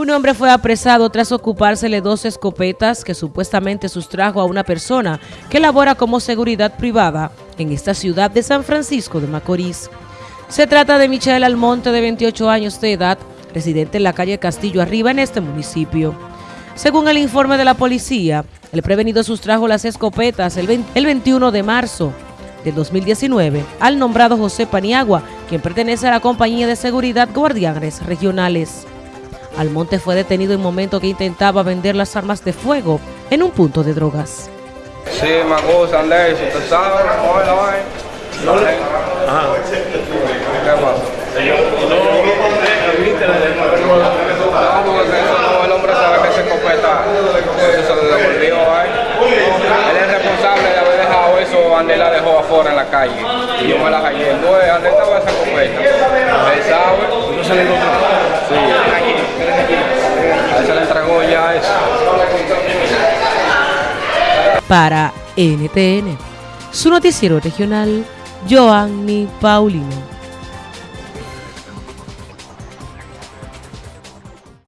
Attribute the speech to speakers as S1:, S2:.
S1: Un hombre fue apresado tras ocupársele dos escopetas que supuestamente sustrajo a una persona que labora como seguridad privada en esta ciudad de San Francisco de Macorís. Se trata de Michelle Almonte, de 28 años de edad, residente en la calle Castillo Arriba en este municipio. Según el informe de la policía, el prevenido sustrajo las escopetas el, 21 de marzo del 2019 al nombrado José Paniagua, quien pertenece a la compañía de seguridad Guardianes Regionales. Almonte fue detenido en momento que intentaba vender las armas de fuego en un punto de drogas.
S2: Sí, ¿tú sabes? ¿Cómo es la vaina? No le... Ajá. ¿Qué pasa? No, no, el hombre sabe que se escopeta, eso se lo devolvió, Él es responsable de haber dejado eso, Andel la dejó afuera en la calle. Y yo me la callé. Entonces, Andel estaba esa escopeta. Él sabe. ¿No se le encontró? Sí.
S1: Para NTN, su noticiero regional, Joanny Paulino.